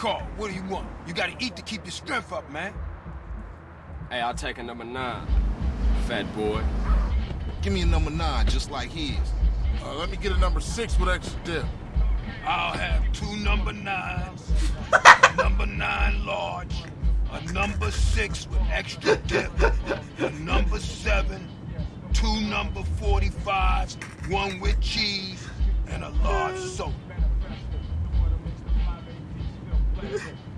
please. Carl, what do you want? You gotta eat to keep your strength up, man. Hey, I'll take a number nine, fat boy. Give me a number nine, just like his. Uh, let me get a number six with extra dip. I'll have two number nines, a number nine large, a number six with extra dip, a number seven, two number 45s, one with cheese, 对对。